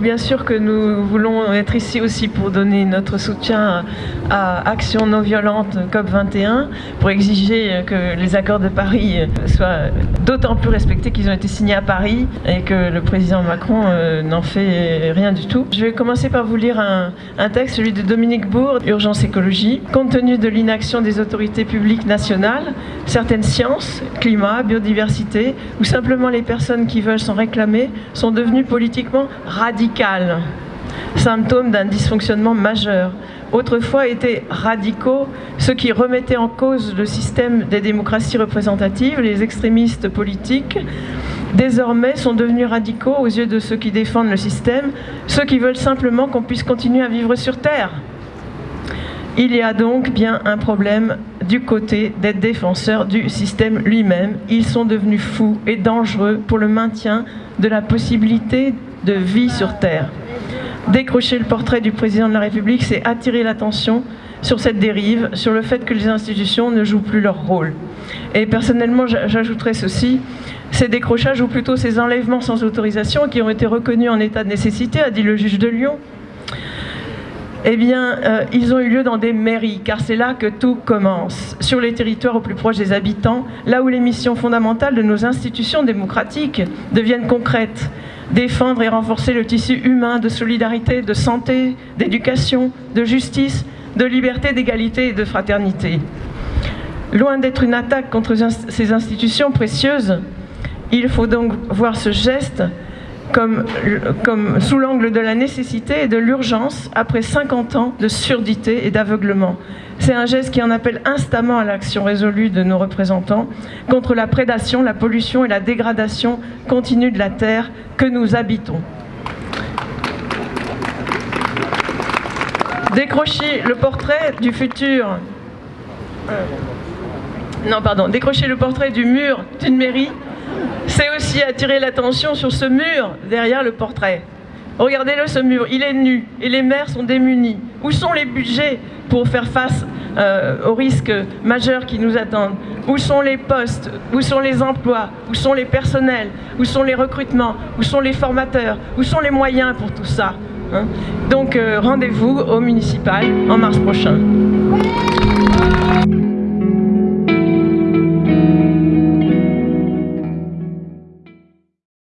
Bien sûr que nous voulons être ici aussi pour donner notre soutien à Action non violente COP21, pour exiger que les accords de Paris soient d'autant plus respectés qu'ils ont été signés à Paris et que le président Macron euh, n'en fait rien du tout. Je vais commencer par vous lire un, texte, celui de Dominique Bourg, Urgence écologie. Compte tenu de l'inaction des autorités publiques nationales, certaines sciences, climat, biodiversité, ou simplement les personnes qui veulent s'en réclamer, sont devenues politiquement radicales symptôme d'un dysfonctionnement majeur. Autrefois étaient radicaux ceux qui remettaient en cause le système des démocraties représentatives, les extrémistes politiques. Désormais sont devenus radicaux aux yeux de ceux qui défendent le système, ceux qui veulent simplement qu'on puisse continuer à vivre sur Terre. Il y a donc bien un problème du côté des défenseurs du système lui-même. Ils sont devenus fous et dangereux pour le maintien de la possibilité de vie sur Terre. Décrocher le portrait du président de la République, c'est attirer l'attention sur cette dérive, sur le fait que les institutions ne jouent plus leur rôle. Et personnellement, j'ajouterais ceci, ces décrochages ou plutôt ces enlèvements sans autorisation qui ont été reconnus en état de nécessité, a dit le juge de Lyon, eh bien, euh, ils ont eu lieu dans des mairies, car c'est là que tout commence, sur les territoires au plus proche des habitants, là où les missions fondamentales de nos institutions démocratiques deviennent concrètes, défendre et renforcer le tissu humain de solidarité, de santé, d'éducation, de justice, de liberté, d'égalité et de fraternité. Loin d'être une attaque contre ces institutions précieuses, il faut donc voir ce geste comme, comme sous l'angle de la nécessité et de l'urgence après 50 ans de surdité et d'aveuglement. C'est un geste qui en appelle instamment à l'action résolue de nos représentants contre la prédation, la pollution et la dégradation continue de la terre que nous habitons. Décrocher le portrait du futur... Euh, non, pardon. Décrocher le portrait du mur d'une mairie c'est aussi attirer l'attention sur ce mur derrière le portrait. Regardez-le ce mur, il est nu et les maires sont démunis. Où sont les budgets pour faire face euh, aux risques majeurs qui nous attendent? Où sont les postes? Où sont les emplois? Où sont les personnels? Où sont les recrutements? Où sont les formateurs? Où sont les moyens pour tout ça hein? Donc euh, rendez-vous au municipal en mars prochain.